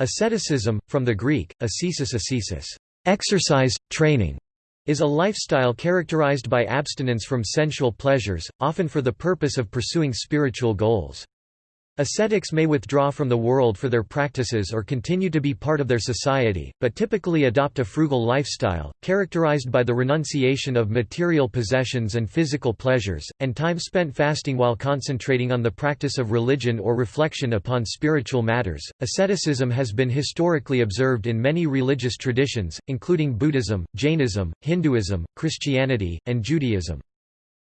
Asceticism, from the Greek, ascesis ascesis, exercise, training, is a lifestyle characterized by abstinence from sensual pleasures, often for the purpose of pursuing spiritual goals. Ascetics may withdraw from the world for their practices or continue to be part of their society, but typically adopt a frugal lifestyle, characterized by the renunciation of material possessions and physical pleasures, and time spent fasting while concentrating on the practice of religion or reflection upon spiritual matters. Asceticism has been historically observed in many religious traditions, including Buddhism, Jainism, Hinduism, Christianity, and Judaism.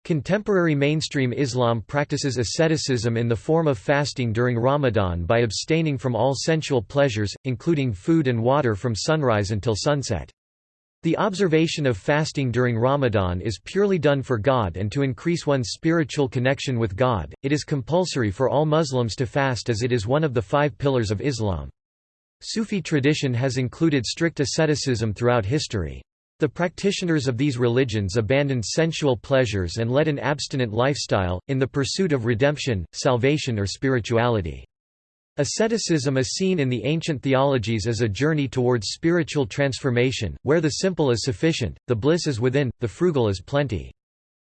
Contemporary mainstream Islam practices asceticism in the form of fasting during Ramadan by abstaining from all sensual pleasures, including food and water from sunrise until sunset. The observation of fasting during Ramadan is purely done for God and to increase one's spiritual connection with God. It is compulsory for all Muslims to fast as it is one of the five pillars of Islam. Sufi tradition has included strict asceticism throughout history. The practitioners of these religions abandoned sensual pleasures and led an abstinent lifestyle, in the pursuit of redemption, salvation or spirituality. Asceticism is seen in the ancient theologies as a journey towards spiritual transformation, where the simple is sufficient, the bliss is within, the frugal is plenty.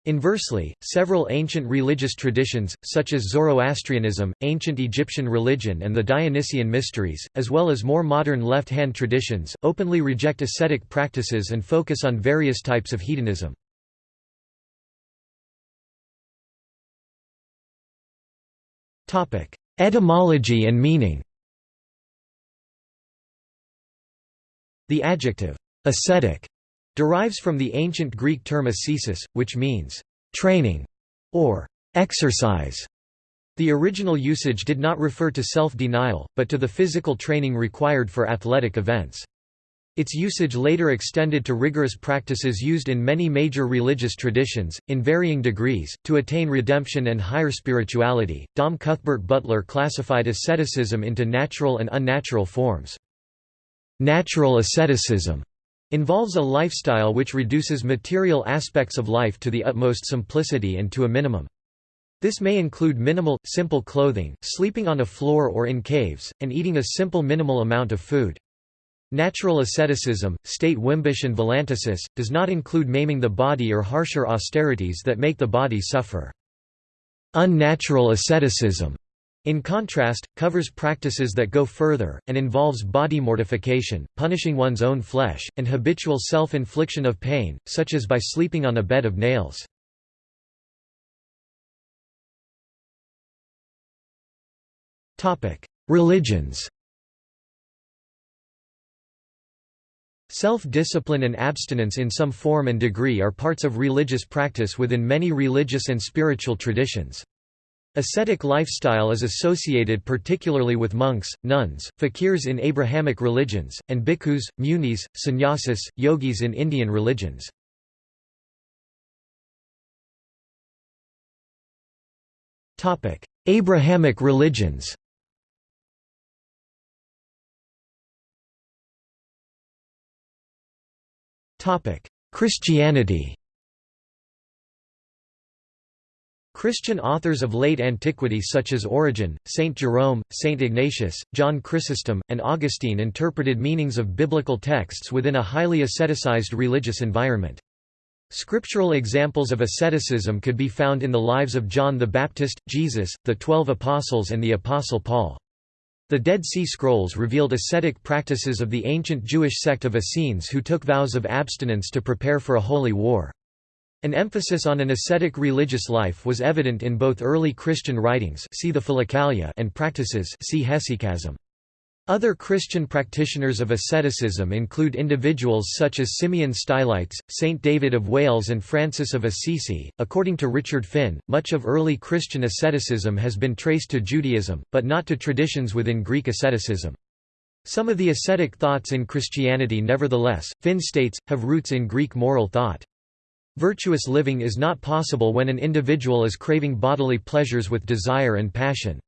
Inversely, several ancient religious traditions, such as Zoroastrianism, ancient Egyptian religion and the Dionysian mysteries, as well as more modern left-hand traditions, openly reject ascetic practices and focus on various types of hedonism. Etymology and meaning The adjective, ascetic derives from the ancient Greek term ascesis, which means training or exercise. The original usage did not refer to self-denial, but to the physical training required for athletic events. Its usage later extended to rigorous practices used in many major religious traditions, in varying degrees, to attain redemption and higher spirituality. Dom Cuthbert Butler classified asceticism into natural and unnatural forms. Natural asceticism involves a lifestyle which reduces material aspects of life to the utmost simplicity and to a minimum. This may include minimal, simple clothing, sleeping on a floor or in caves, and eating a simple minimal amount of food. Natural asceticism, state Wimbush and Valantasis, does not include maiming the body or harsher austerities that make the body suffer. Unnatural asceticism in contrast, covers practices that go further, and involves body mortification, punishing one's own flesh, and habitual self-infliction of pain, such as by sleeping on a bed of nails. Religions Self-discipline and abstinence in some form and degree are parts of religious practice within many religious and spiritual traditions. Ascetic lifestyle is associated particularly with monks, nuns, fakirs in Abrahamic religions, and bhikkhus, munis, sannyasis, yogis in Indian religions. Abrahamic religions Christianity Christian authors of late antiquity such as Origen, Saint Jerome, Saint Ignatius, John Chrysostom, and Augustine interpreted meanings of biblical texts within a highly asceticized religious environment. Scriptural examples of asceticism could be found in the lives of John the Baptist, Jesus, the Twelve Apostles and the Apostle Paul. The Dead Sea Scrolls revealed ascetic practices of the ancient Jewish sect of Essenes who took vows of abstinence to prepare for a holy war. An emphasis on an ascetic religious life was evident in both early Christian writings see the Philokalia and practices see hesychasm. Other Christian practitioners of asceticism include individuals such as Simeon Stylites, Saint David of Wales and Francis of Assisi. According to Richard Finn, much of early Christian asceticism has been traced to Judaism, but not to traditions within Greek asceticism. Some of the ascetic thoughts in Christianity nevertheless, Finn states, have roots in Greek moral thought. Virtuous living is not possible when an individual is craving bodily pleasures with desire and passion.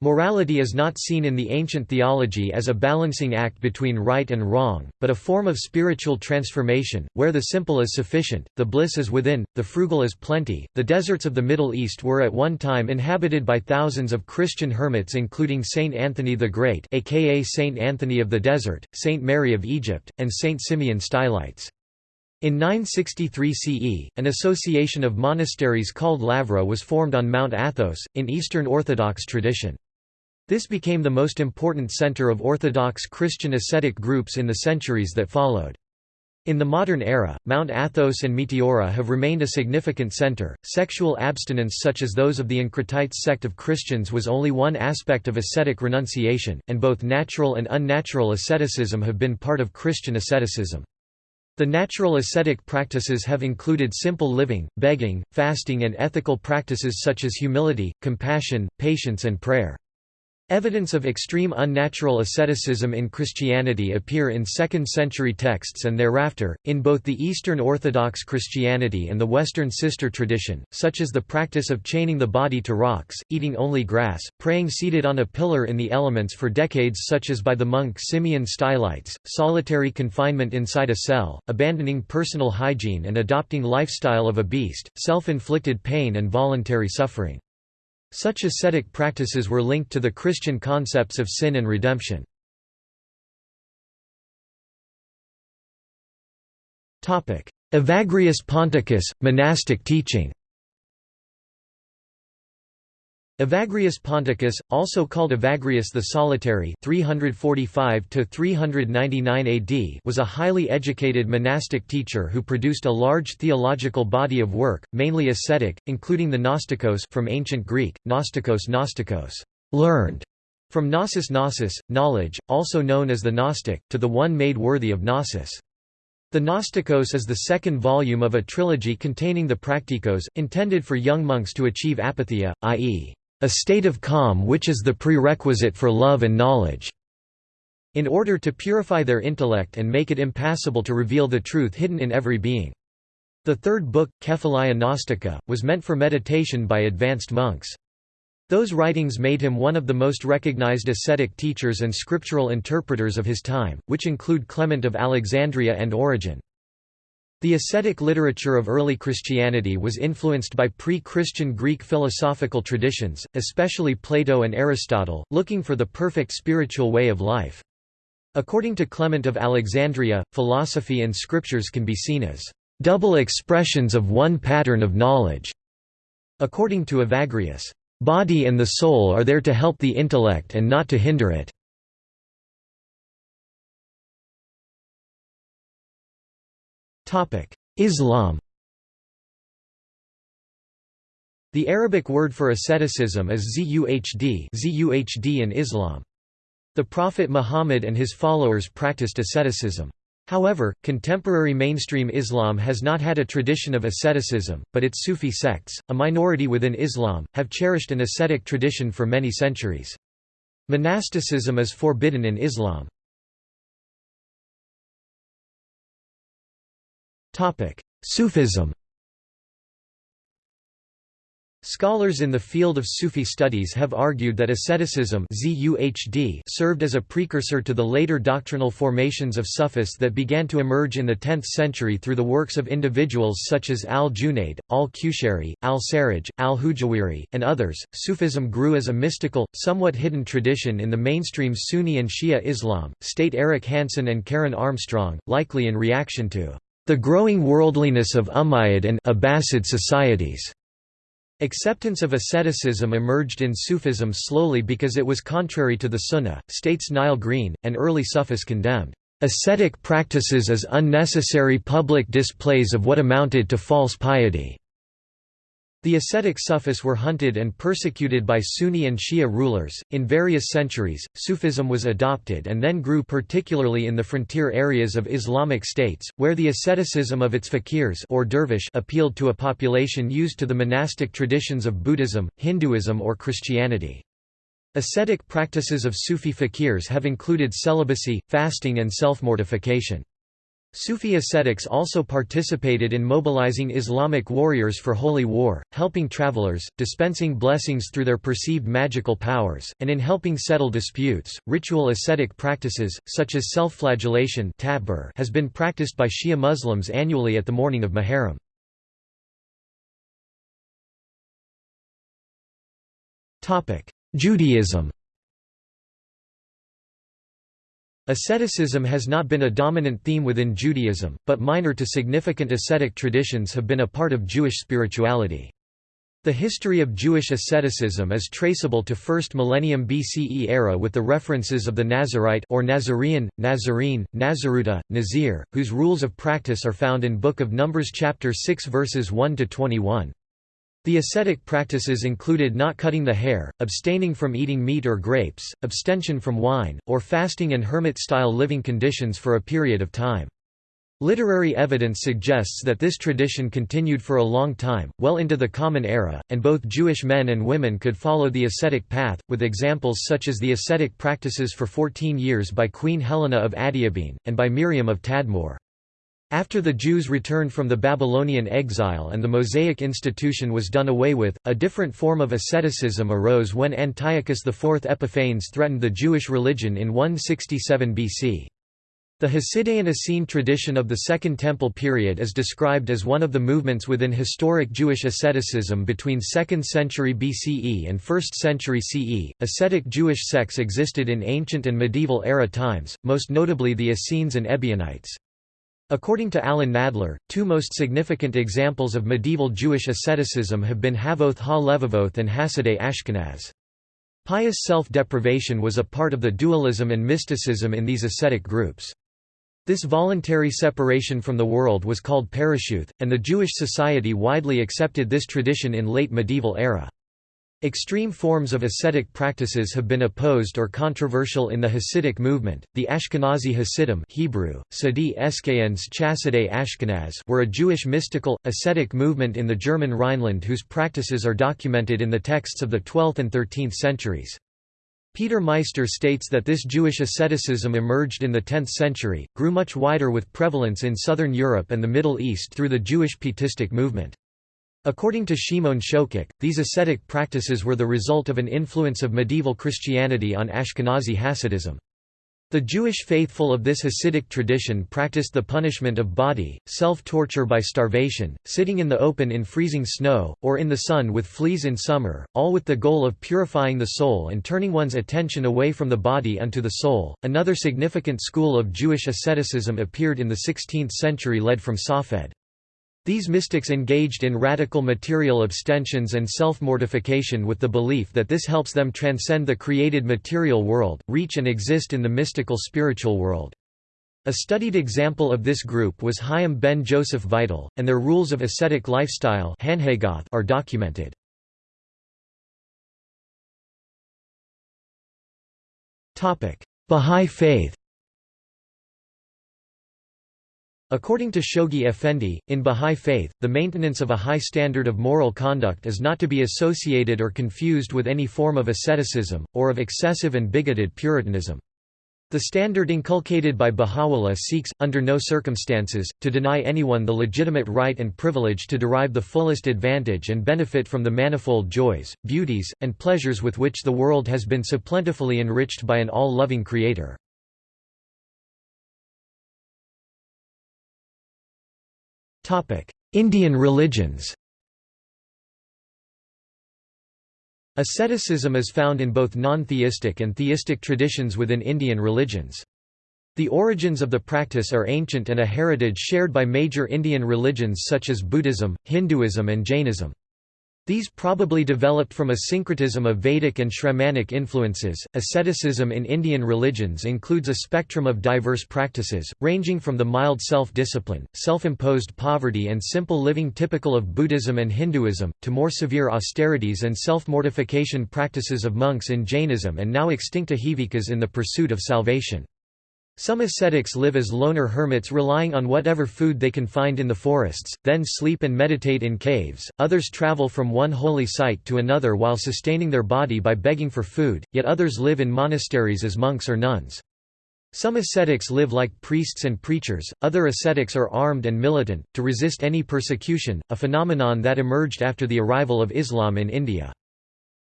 Morality is not seen in the ancient theology as a balancing act between right and wrong, but a form of spiritual transformation, where the simple is sufficient, the bliss is within, the frugal is plenty. The deserts of the Middle East were at one time inhabited by thousands of Christian hermits, including Saint Anthony the Great, aka Saint Anthony of the Desert, Saint Mary of Egypt, and Saint Simeon Stylites. In 963 CE, an association of monasteries called Lavra was formed on Mount Athos, in Eastern Orthodox tradition. This became the most important center of Orthodox Christian ascetic groups in the centuries that followed. In the modern era, Mount Athos and Meteora have remained a significant center. Sexual abstinence, such as those of the Encratites sect of Christians, was only one aspect of ascetic renunciation, and both natural and unnatural asceticism have been part of Christian asceticism. The natural ascetic practices have included simple living, begging, fasting, and ethical practices such as humility, compassion, patience, and prayer. Evidence of extreme unnatural asceticism in Christianity appear in 2nd-century texts and thereafter, in both the Eastern Orthodox Christianity and the Western sister tradition, such as the practice of chaining the body to rocks, eating only grass, praying seated on a pillar in the elements for decades such as by the monk Simeon Stylites, solitary confinement inside a cell, abandoning personal hygiene and adopting lifestyle of a beast, self-inflicted pain and voluntary suffering. Such ascetic practices were linked to the Christian concepts of sin and redemption. Evagrius Ponticus, monastic teaching Evagrius Ponticus, also called Evagrius the Solitary 345 AD was a highly educated monastic teacher who produced a large theological body of work, mainly ascetic, including the Gnostikos from ancient Greek, Gnostikos Gnostikos, learned, from gnosis gnosis, knowledge, also known as the Gnostic, to the one made worthy of gnosis. The Gnostikos is the second volume of a trilogy containing the Practicos, intended for young monks to achieve apatheia, i.e a state of calm which is the prerequisite for love and knowledge, in order to purify their intellect and make it impassable to reveal the truth hidden in every being. The third book, Kephalia Gnostica, was meant for meditation by advanced monks. Those writings made him one of the most recognized ascetic teachers and scriptural interpreters of his time, which include Clement of Alexandria and Origen. The ascetic literature of early Christianity was influenced by pre-Christian Greek philosophical traditions, especially Plato and Aristotle, looking for the perfect spiritual way of life. According to Clement of Alexandria, philosophy and scriptures can be seen as double expressions of one pattern of knowledge. According to Evagrius, body and the soul are there to help the intellect and not to hinder it. Islam The Arabic word for asceticism is zuhd, zuhd in Islam. The Prophet Muhammad and his followers practiced asceticism. However, contemporary mainstream Islam has not had a tradition of asceticism, but its Sufi sects, a minority within Islam, have cherished an ascetic tradition for many centuries. Monasticism is forbidden in Islam. Sufism Scholars in the field of Sufi studies have argued that asceticism served as a precursor to the later doctrinal formations of Sufis that began to emerge in the 10th century through the works of individuals such as al-Junayd, al-Qushayri, al-Sarraj, al-Hujawiri, and others. Sufism grew as a mystical, somewhat hidden tradition in the mainstream Sunni and Shia Islam, state Eric Hansen and Karen Armstrong, likely in reaction to the growing worldliness of Umayyad and Abbasid societies. Acceptance of asceticism emerged in Sufism slowly because it was contrary to the Sunnah, states Niall Green, and early Sufis condemned, "...ascetic practices as unnecessary public displays of what amounted to false piety." The ascetic Sufis were hunted and persecuted by Sunni and Shia rulers. In various centuries, Sufism was adopted and then grew particularly in the frontier areas of Islamic states, where the asceticism of its fakirs or dervish appealed to a population used to the monastic traditions of Buddhism, Hinduism or Christianity. Ascetic practices of Sufi fakirs have included celibacy, fasting and self-mortification. Sufi ascetics also participated in mobilizing Islamic warriors for holy war, helping travelers, dispensing blessings through their perceived magical powers, and in helping settle disputes. Ritual ascetic practices, such as self-flagellation has been practiced by Shia Muslims annually at the mourning of Muharram. Judaism Asceticism has not been a dominant theme within Judaism, but minor to significant ascetic traditions have been a part of Jewish spirituality. The history of Jewish asceticism is traceable to 1st millennium BCE era with the references of the Nazarite or Nazarene, Nazarene, Nazaruta, Nazir, whose rules of practice are found in Book of Numbers chapter 6 verses 1 to 21. The ascetic practices included not cutting the hair, abstaining from eating meat or grapes, abstention from wine, or fasting and hermit-style living conditions for a period of time. Literary evidence suggests that this tradition continued for a long time, well into the Common Era, and both Jewish men and women could follow the ascetic path, with examples such as the ascetic practices for 14 years by Queen Helena of Adiabene, and by Miriam of Tadmor. After the Jews returned from the Babylonian exile and the Mosaic institution was done away with, a different form of asceticism arose when Antiochus IV Epiphanes threatened the Jewish religion in 167 BC. The Hasidian Essene tradition of the Second Temple period is described as one of the movements within historic Jewish asceticism between 2nd century BCE and 1st century CE. Ascetic Jewish sects existed in ancient and medieval era times, most notably the Essenes and Ebionites. According to Alan Nadler, two most significant examples of medieval Jewish asceticism have been Havoth ha-Levavoth and Hasidei Ashkenaz. Pious self-deprivation was a part of the dualism and mysticism in these ascetic groups. This voluntary separation from the world was called parishuth, and the Jewish society widely accepted this tradition in late medieval era. Extreme forms of ascetic practices have been opposed or controversial in the Hasidic movement. The Ashkenazi Hasidim (Hebrew: Ashkenaz) were a Jewish mystical ascetic movement in the German Rhineland whose practices are documented in the texts of the 12th and 13th centuries. Peter Meister states that this Jewish asceticism emerged in the 10th century, grew much wider with prevalence in southern Europe and the Middle East through the Jewish Pietistic movement. According to Shimon Shokek, these ascetic practices were the result of an influence of medieval Christianity on Ashkenazi Hasidism. The Jewish faithful of this Hasidic tradition practiced the punishment of body, self-torture by starvation, sitting in the open in freezing snow, or in the sun with fleas in summer, all with the goal of purifying the soul and turning one's attention away from the body unto the soul. Another significant school of Jewish asceticism appeared in the 16th century led from Safed. These mystics engaged in radical material abstentions and self-mortification with the belief that this helps them transcend the created material world, reach and exist in the mystical spiritual world. A studied example of this group was Chaim ben Joseph Vital, and their rules of ascetic lifestyle are documented. Bahá'í Faith According to Shoghi Effendi, in Bahá'í Faith, the maintenance of a high standard of moral conduct is not to be associated or confused with any form of asceticism, or of excessive and bigoted Puritanism. The standard inculcated by Baha'u'llah seeks, under no circumstances, to deny anyone the legitimate right and privilege to derive the fullest advantage and benefit from the manifold joys, beauties, and pleasures with which the world has been so plentifully enriched by an all-loving Creator. Indian religions Asceticism is found in both non-theistic and theistic traditions within Indian religions. The origins of the practice are ancient and a heritage shared by major Indian religions such as Buddhism, Hinduism and Jainism. These probably developed from a syncretism of Vedic and Shramanic influences. Asceticism in Indian religions includes a spectrum of diverse practices, ranging from the mild self discipline, self imposed poverty, and simple living typical of Buddhism and Hinduism, to more severe austerities and self mortification practices of monks in Jainism and now extinct Ajivikas in the pursuit of salvation. Some ascetics live as loner hermits relying on whatever food they can find in the forests, then sleep and meditate in caves, others travel from one holy site to another while sustaining their body by begging for food, yet others live in monasteries as monks or nuns. Some ascetics live like priests and preachers, other ascetics are armed and militant, to resist any persecution, a phenomenon that emerged after the arrival of Islam in India.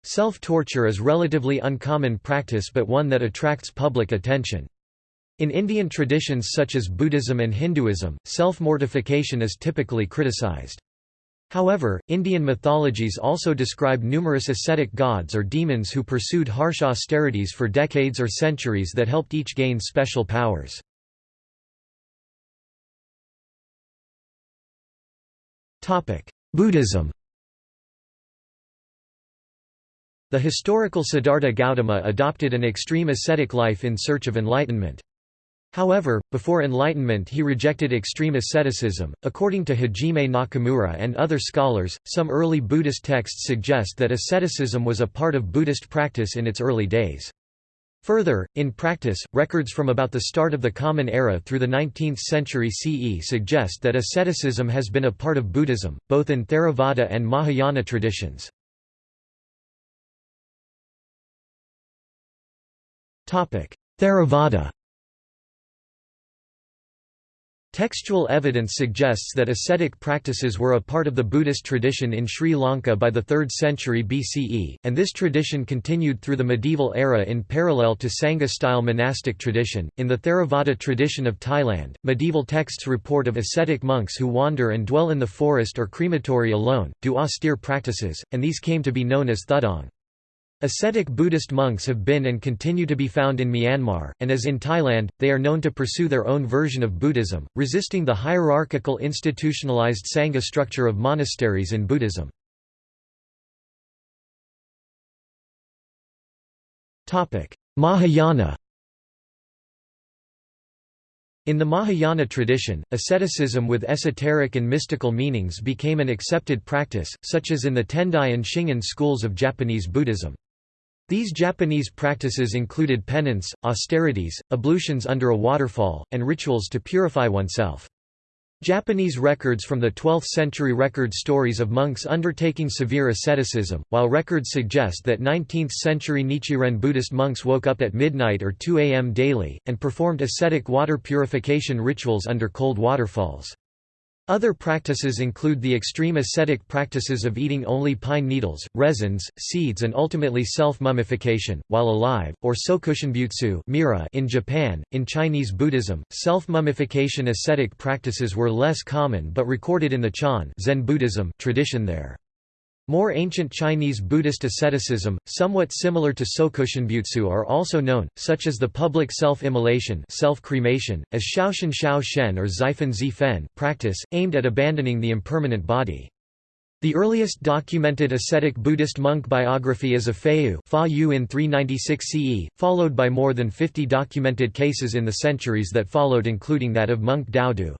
Self-torture is relatively uncommon practice but one that attracts public attention. In Indian traditions such as Buddhism and Hinduism, self-mortification is typically criticized. However, Indian mythologies also describe numerous ascetic gods or demons who pursued harsh austerities for decades or centuries that helped each gain special powers. Buddhism The historical Siddhartha Gautama adopted an extreme ascetic life in search of enlightenment. However, before Enlightenment he rejected extreme asceticism. According to Hajime Nakamura and other scholars, some early Buddhist texts suggest that asceticism was a part of Buddhist practice in its early days. Further, in practice, records from about the start of the Common Era through the 19th century CE suggest that asceticism has been a part of Buddhism, both in Theravada and Mahayana traditions. Theravada Textual evidence suggests that ascetic practices were a part of the Buddhist tradition in Sri Lanka by the 3rd century BCE, and this tradition continued through the medieval era in parallel to Sangha-style monastic tradition. In the Theravada tradition of Thailand, medieval texts report of ascetic monks who wander and dwell in the forest or crematory alone, do austere practices, and these came to be known as thudong. Ascetic Buddhist monks have been and continue to be found in Myanmar, and as in Thailand, they are known to pursue their own version of Buddhism, resisting the hierarchical institutionalized Sangha structure of monasteries in Buddhism. Mahayana in the Mahayana tradition, asceticism with esoteric and mystical meanings became an accepted practice, such as in the Tendai and Shingon schools of Japanese Buddhism. These Japanese practices included penance, austerities, ablutions under a waterfall, and rituals to purify oneself. Japanese records from the 12th century record stories of monks undertaking severe asceticism, while records suggest that 19th century Nichiren Buddhist monks woke up at midnight or 2 am daily, and performed ascetic water purification rituals under cold waterfalls. Other practices include the extreme ascetic practices of eating only pine needles, resins, seeds and ultimately self-mummification, while alive, or sokushinbutsu in Japan. In Chinese Buddhism, self-mummification ascetic practices were less common but recorded in the Chan Zen Buddhism tradition there. More ancient Chinese Buddhist asceticism, somewhat similar to Sokushinbutsu are also known, such as the public self-immolation self-cremation, as Shaoshan Shao Shen or Xifen Zifen practice, aimed at abandoning the impermanent body. The earliest documented ascetic Buddhist monk biography is of Feiyu Fa Yu in 396 CE, followed by more than 50 documented cases in the centuries that followed including that of monk Daodu.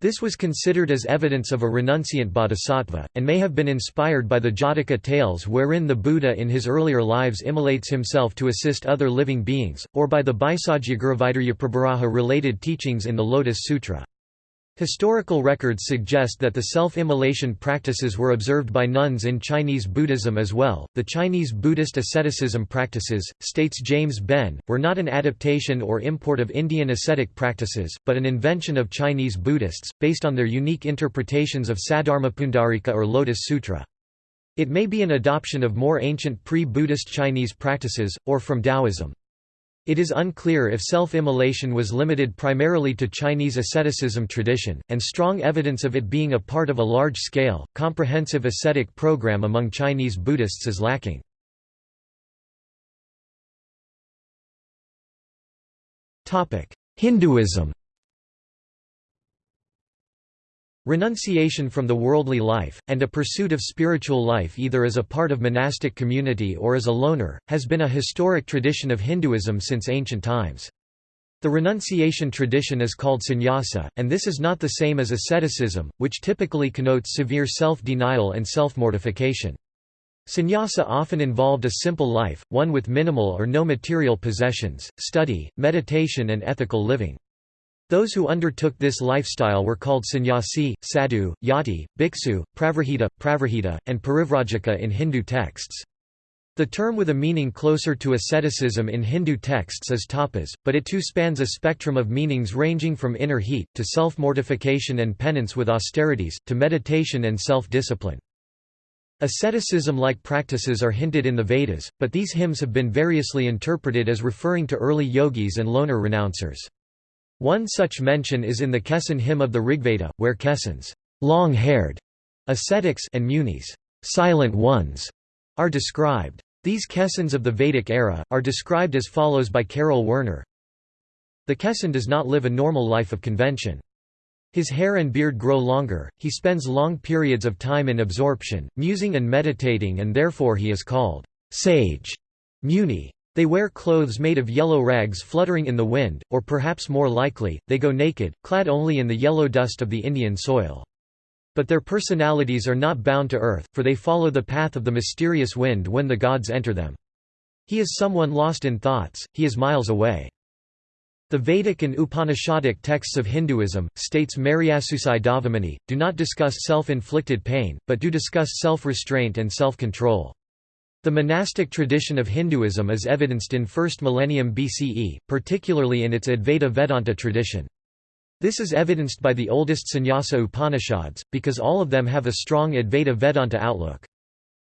This was considered as evidence of a renunciant bodhisattva, and may have been inspired by the Jataka tales wherein the Buddha in his earlier lives immolates himself to assist other living beings, or by the Bhaisajyaguruvaidaryaprabharaha related teachings in the Lotus Sutra. Historical records suggest that the self-immolation practices were observed by nuns in Chinese Buddhism as well. The Chinese Buddhist asceticism practices, states James Benn, were not an adaptation or import of Indian ascetic practices, but an invention of Chinese Buddhists, based on their unique interpretations of Saddharmapundarika or Lotus Sutra. It may be an adoption of more ancient pre-Buddhist Chinese practices, or from Taoism. It is unclear if self-immolation was limited primarily to Chinese asceticism tradition, and strong evidence of it being a part of a large-scale, comprehensive ascetic program among Chinese Buddhists is lacking. Hinduism Renunciation from the worldly life, and a pursuit of spiritual life either as a part of monastic community or as a loner, has been a historic tradition of Hinduism since ancient times. The renunciation tradition is called sannyasa, and this is not the same as asceticism, which typically connotes severe self-denial and self-mortification. Sannyasa often involved a simple life, one with minimal or no material possessions, study, meditation and ethical living. Those who undertook this lifestyle were called sannyasi, sadhu, yati, bhiksu, pravrahita, pravrahita, and parivrajaka in Hindu texts. The term with a meaning closer to asceticism in Hindu texts is tapas, but it too spans a spectrum of meanings ranging from inner heat, to self-mortification and penance with austerities, to meditation and self-discipline. Asceticism-like practices are hinted in the Vedas, but these hymns have been variously interpreted as referring to early yogis and loner renouncers. One such mention is in the Kesin hymn of the Rigveda, where Kesins long-haired ascetics and munis silent ones, are described. These Kesins of the Vedic era, are described as follows by Karel Werner. The Kesin does not live a normal life of convention. His hair and beard grow longer, he spends long periods of time in absorption, musing and meditating and therefore he is called sage muni. They wear clothes made of yellow rags fluttering in the wind, or perhaps more likely, they go naked, clad only in the yellow dust of the Indian soil. But their personalities are not bound to earth, for they follow the path of the mysterious wind when the gods enter them. He is someone lost in thoughts, he is miles away. The Vedic and Upanishadic texts of Hinduism, states Mariasusai Dhavamony, do not discuss self-inflicted pain, but do discuss self-restraint and self-control. The monastic tradition of Hinduism is evidenced in 1st millennium BCE, particularly in its Advaita Vedanta tradition. This is evidenced by the oldest Sannyasa Upanishads, because all of them have a strong Advaita Vedanta outlook.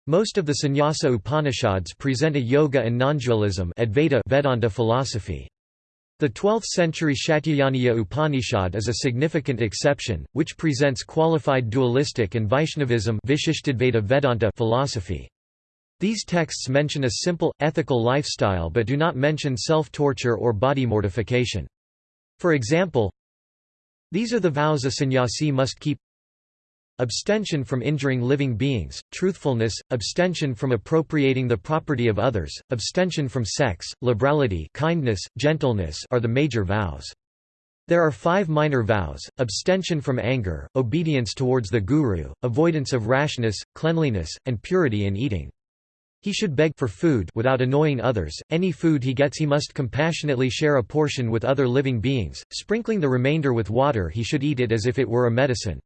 Most of the Sannyasa Upanishads present a yoga and non-dualism Advaita Vedanta philosophy. The 12th-century Shatyayaniya Upanishad is a significant exception, which presents qualified dualistic and Vaishnavism Vedanta philosophy. These texts mention a simple, ethical lifestyle but do not mention self-torture or body mortification. For example, these are the vows a sannyasi must keep Abstention from injuring living beings, truthfulness, abstention from appropriating the property of others, abstention from sex, liberality kindness, gentleness are the major vows. There are five minor vows, abstention from anger, obedience towards the guru, avoidance of rashness, cleanliness, and purity in eating. He should beg for food without annoying others. Any food he gets he must compassionately share a portion with other living beings, sprinkling the remainder with water he should eat it as if it were a medicine.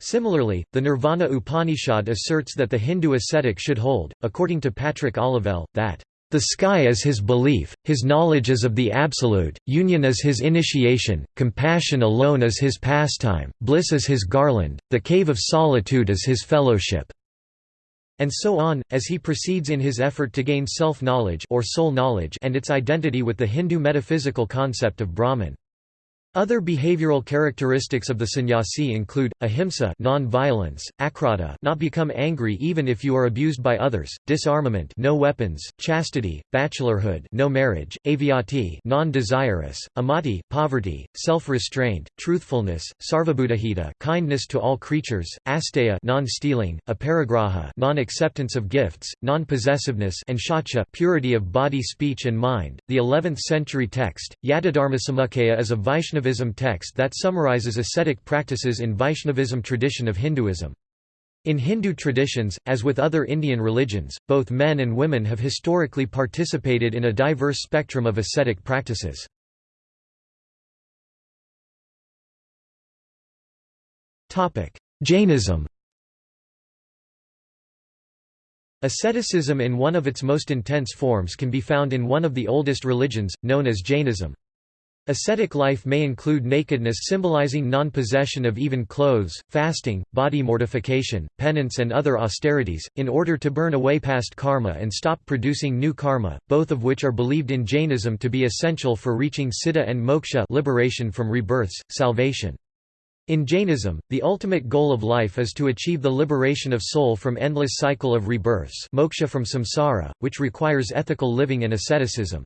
Similarly, the Nirvana Upanishad asserts that the Hindu ascetic should hold, according to Patrick Olivelle, that the sky is his belief, his knowledge is of the absolute, union is his initiation, compassion alone is his pastime, bliss is his garland, the cave of solitude is his fellowship and so on, as he proceeds in his effort to gain self-knowledge or soul knowledge and its identity with the Hindu metaphysical concept of Brahman. Other behavioral characteristics of the sannyasi include ahimsa, non-violence, akrota, not become angry even if you are abused by others, disarmament, no weapons, chastity, bachelorhood, no marriage, avyati, non-desirous, amati, poverty, self-restraint, truthfulness, sarvabhutahita, kindness to all creatures, asteya, non-stealing, aparigraha, non-acceptance of gifts, non-possessiveness, and shacha, purity of body, speech and mind. The 11th century text, Yatidharmasamukkhaya is a Vaishnava Vaishnavism text that summarizes ascetic practices in Vaishnavism tradition of Hinduism. In Hindu traditions, as with other Indian religions, both men and women have historically participated in a diverse spectrum of ascetic practices. Jainism Asceticism in one of its most intense forms can be found in one of the oldest religions, known as Jainism. Ascetic life may include nakedness symbolizing non-possession of even clothes, fasting, body mortification, penance and other austerities, in order to burn away past karma and stop producing new karma, both of which are believed in Jainism to be essential for reaching siddha and moksha liberation from rebirths, salvation. In Jainism, the ultimate goal of life is to achieve the liberation of soul from endless cycle of rebirths moksha from samsara, which requires ethical living and asceticism.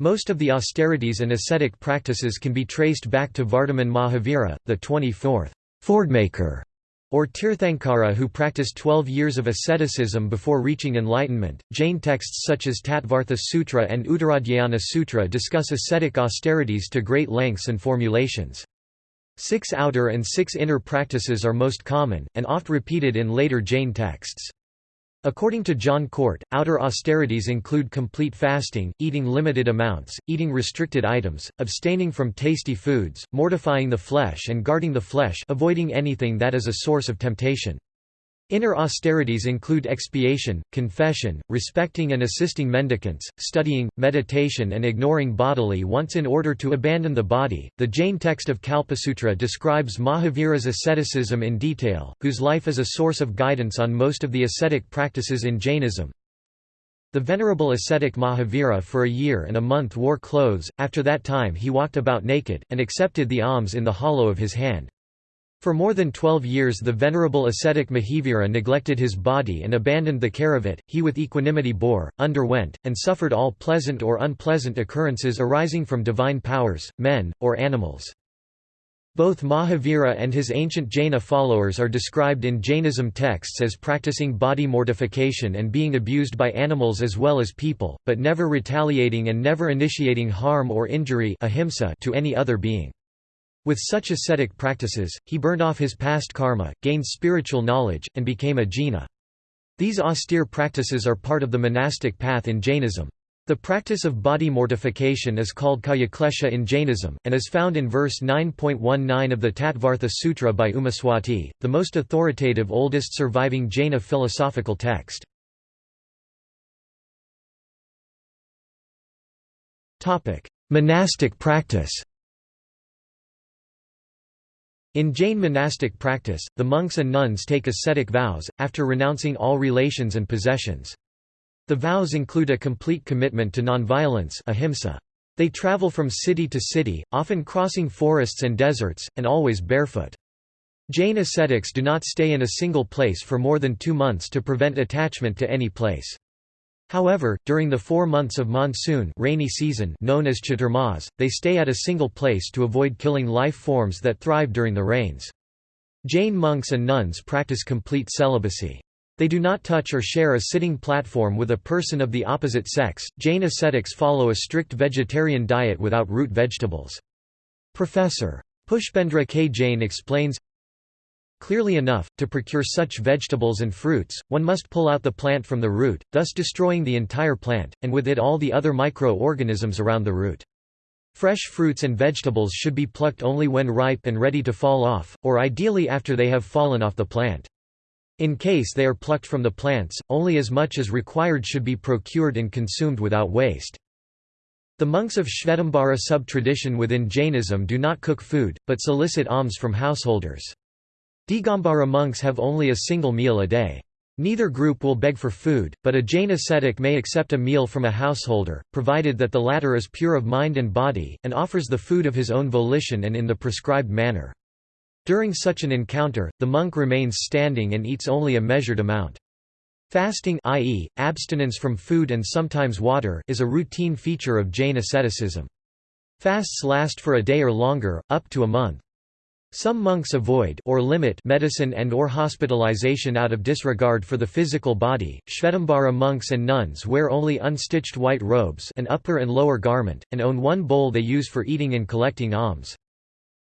Most of the austerities and ascetic practices can be traced back to Vardhaman Mahavira, the 24th Fordmaker, or Tirthankara who practiced 12 years of asceticism before reaching enlightenment. Jain texts such as Tattvartha Sutra and Uttaradhyayana Sutra discuss ascetic austerities to great lengths and formulations. Six outer and six inner practices are most common, and oft repeated in later Jain texts. According to John Cort, outer austerities include complete fasting, eating limited amounts, eating restricted items, abstaining from tasty foods, mortifying the flesh and guarding the flesh avoiding anything that is a source of temptation. Inner austerities include expiation, confession, respecting and assisting mendicants, studying, meditation, and ignoring bodily wants in order to abandon the body. The Jain text of Kalpasutra describes Mahavira's asceticism in detail, whose life is a source of guidance on most of the ascetic practices in Jainism. The venerable ascetic Mahavira for a year and a month wore clothes, after that time he walked about naked, and accepted the alms in the hollow of his hand. For more than twelve years the venerable ascetic Mahavira neglected his body and abandoned the care of it, he with equanimity bore, underwent, and suffered all pleasant or unpleasant occurrences arising from divine powers, men, or animals. Both Mahavira and his ancient Jaina followers are described in Jainism texts as practicing body mortification and being abused by animals as well as people, but never retaliating and never initiating harm or injury to any other being. With such ascetic practices, he burned off his past karma, gained spiritual knowledge, and became a jina. These austere practices are part of the monastic path in Jainism. The practice of body mortification is called kayaklesha in Jainism, and is found in verse 9.19 of the Tattvartha Sutra by Umaswati, the most authoritative oldest surviving Jaina philosophical text. Monastic practice in Jain monastic practice, the monks and nuns take ascetic vows, after renouncing all relations and possessions. The vows include a complete commitment to nonviolence ahimsa. They travel from city to city, often crossing forests and deserts, and always barefoot. Jain ascetics do not stay in a single place for more than two months to prevent attachment to any place. However, during the four months of monsoon rainy season known as Chaturmas, they stay at a single place to avoid killing life forms that thrive during the rains. Jain monks and nuns practice complete celibacy. They do not touch or share a sitting platform with a person of the opposite sex. Jain ascetics follow a strict vegetarian diet without root vegetables. Professor. Pushpendra K. Jain explains Clearly enough, to procure such vegetables and fruits, one must pull out the plant from the root, thus destroying the entire plant, and with it all the other micro-organisms around the root. Fresh fruits and vegetables should be plucked only when ripe and ready to fall off, or ideally after they have fallen off the plant. In case they are plucked from the plants, only as much as required should be procured and consumed without waste. The monks of Shvetambara sub-tradition within Jainism do not cook food, but solicit alms from householders. Digambara monks have only a single meal a day. Neither group will beg for food, but a Jain ascetic may accept a meal from a householder, provided that the latter is pure of mind and body, and offers the food of his own volition and in the prescribed manner. During such an encounter, the monk remains standing and eats only a measured amount. Fasting i.e., abstinence from food and sometimes water is a routine feature of Jain asceticism. Fasts last for a day or longer, up to a month. Some monks avoid or limit medicine and or hospitalization out of disregard for the physical body. Shvetambara monks and nuns wear only unstitched white robes, an upper and lower garment, and own one bowl they use for eating and collecting alms.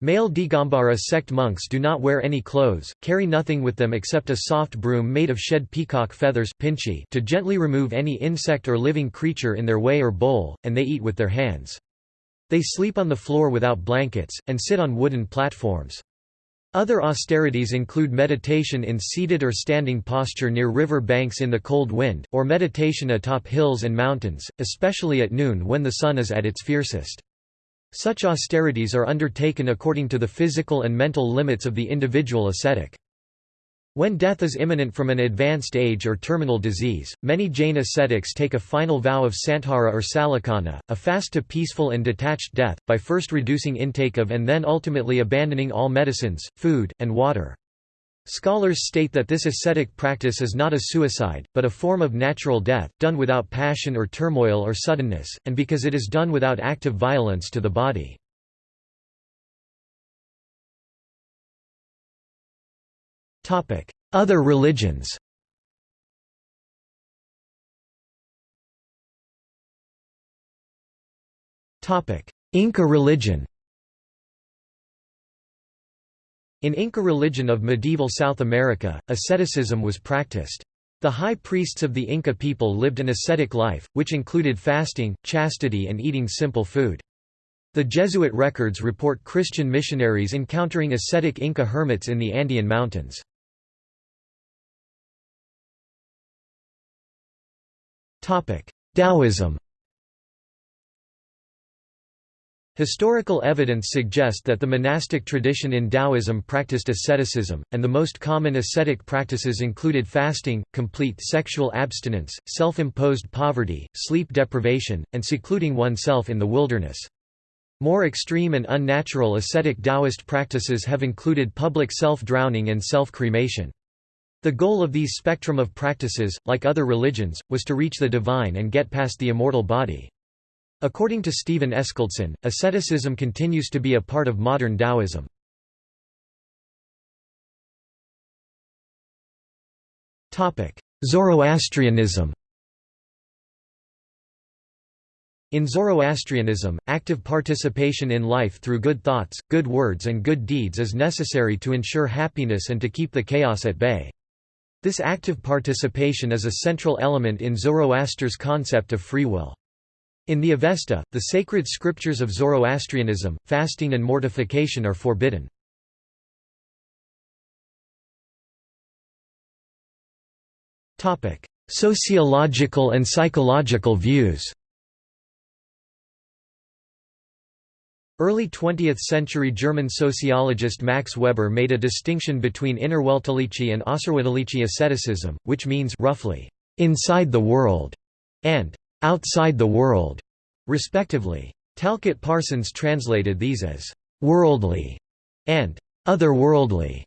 Male Digambara sect monks do not wear any clothes, carry nothing with them except a soft broom made of shed peacock feathers to gently remove any insect or living creature in their way or bowl, and they eat with their hands. They sleep on the floor without blankets, and sit on wooden platforms. Other austerities include meditation in seated or standing posture near river banks in the cold wind, or meditation atop hills and mountains, especially at noon when the sun is at its fiercest. Such austerities are undertaken according to the physical and mental limits of the individual ascetic. When death is imminent from an advanced age or terminal disease, many Jain ascetics take a final vow of santhara or sallekhana, a fast to peaceful and detached death, by first reducing intake of and then ultimately abandoning all medicines, food, and water. Scholars state that this ascetic practice is not a suicide, but a form of natural death, done without passion or turmoil or suddenness, and because it is done without active violence to the body. Other religions Topic: Inca religion In Inca religion of medieval South America, asceticism was practiced. The high priests of the Inca people lived an ascetic life, which included fasting, chastity and eating simple food. The Jesuit records report Christian missionaries encountering ascetic Inca hermits in the Andean mountains. Taoism Historical evidence suggests that the monastic tradition in Taoism practiced asceticism, and the most common ascetic practices included fasting, complete sexual abstinence, self-imposed poverty, sleep deprivation, and secluding oneself in the wilderness. More extreme and unnatural ascetic Taoist practices have included public self-drowning and self-cremation. The goal of these spectrum of practices, like other religions, was to reach the divine and get past the immortal body. According to Stephen Eskildsen, asceticism continues to be a part of modern Taoism. Zoroastrianism In Zoroastrianism, active participation in life through good thoughts, good words and good deeds is necessary to ensure happiness and to keep the chaos at bay. This active participation is a central element in Zoroaster's concept of free will. In the Avesta, the sacred scriptures of Zoroastrianism, fasting and mortification are forbidden. Sociological and psychological views Early 20th-century German sociologist Max Weber made a distinction between innerweltliche and außerweltliche asceticism, which means roughly, "...inside the world", and outside the world, respectively. Talcott Parsons translated these as worldly and otherworldly.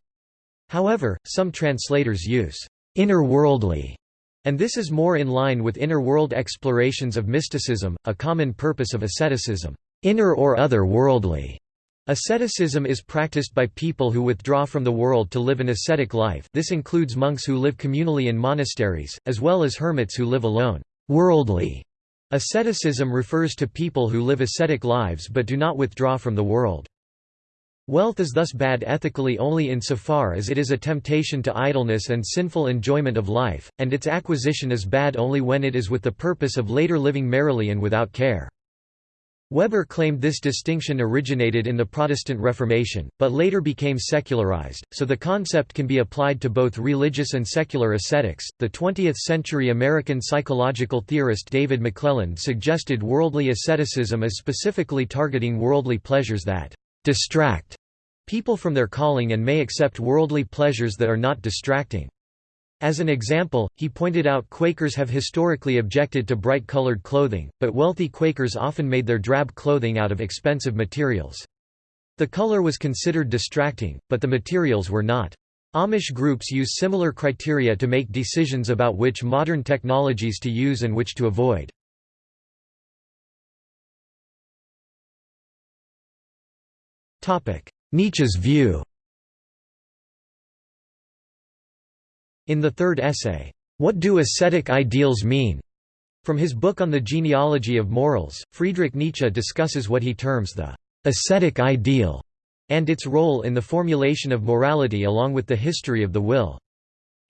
However, some translators use inner worldly, and this is more in line with inner world explorations of mysticism, a common purpose of asceticism. Inner or other-worldly Asceticism is practiced by people who withdraw from the world to live an ascetic life this includes monks who live communally in monasteries, as well as hermits who live alone. Worldly asceticism refers to people who live ascetic lives but do not withdraw from the world. Wealth is thus bad ethically only insofar as it is a temptation to idleness and sinful enjoyment of life, and its acquisition is bad only when it is with the purpose of later living merrily and without care. Weber claimed this distinction originated in the Protestant Reformation, but later became secularized, so the concept can be applied to both religious and secular ascetics. The 20th century American psychological theorist David McClelland suggested worldly asceticism as specifically targeting worldly pleasures that distract people from their calling and may accept worldly pleasures that are not distracting. As an example, he pointed out Quakers have historically objected to bright-colored clothing, but wealthy Quakers often made their drab clothing out of expensive materials. The color was considered distracting, but the materials were not. Amish groups use similar criteria to make decisions about which modern technologies to use and which to avoid. Nietzsche's view In the third essay, What Do Ascetic Ideals Mean? From his book on the genealogy of morals, Friedrich Nietzsche discusses what he terms the ascetic ideal and its role in the formulation of morality along with the history of the will.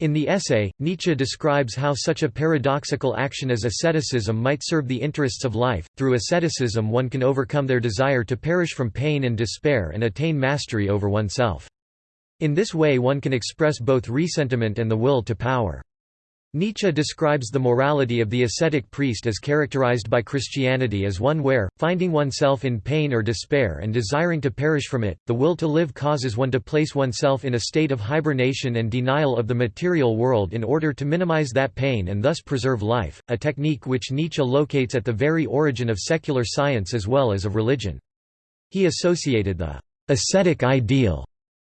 In the essay, Nietzsche describes how such a paradoxical action as asceticism might serve the interests of life. Through asceticism, one can overcome their desire to perish from pain and despair and attain mastery over oneself. In this way one can express both ressentiment and the will to power. Nietzsche describes the morality of the ascetic priest as characterized by Christianity as one where, finding oneself in pain or despair and desiring to perish from it, the will to live causes one to place oneself in a state of hibernation and denial of the material world in order to minimize that pain and thus preserve life, a technique which Nietzsche locates at the very origin of secular science as well as of religion. He associated the ascetic ideal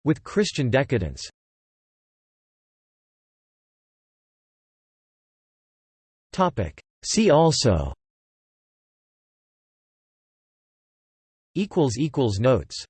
with Christian decadence. Topic. See also. Notes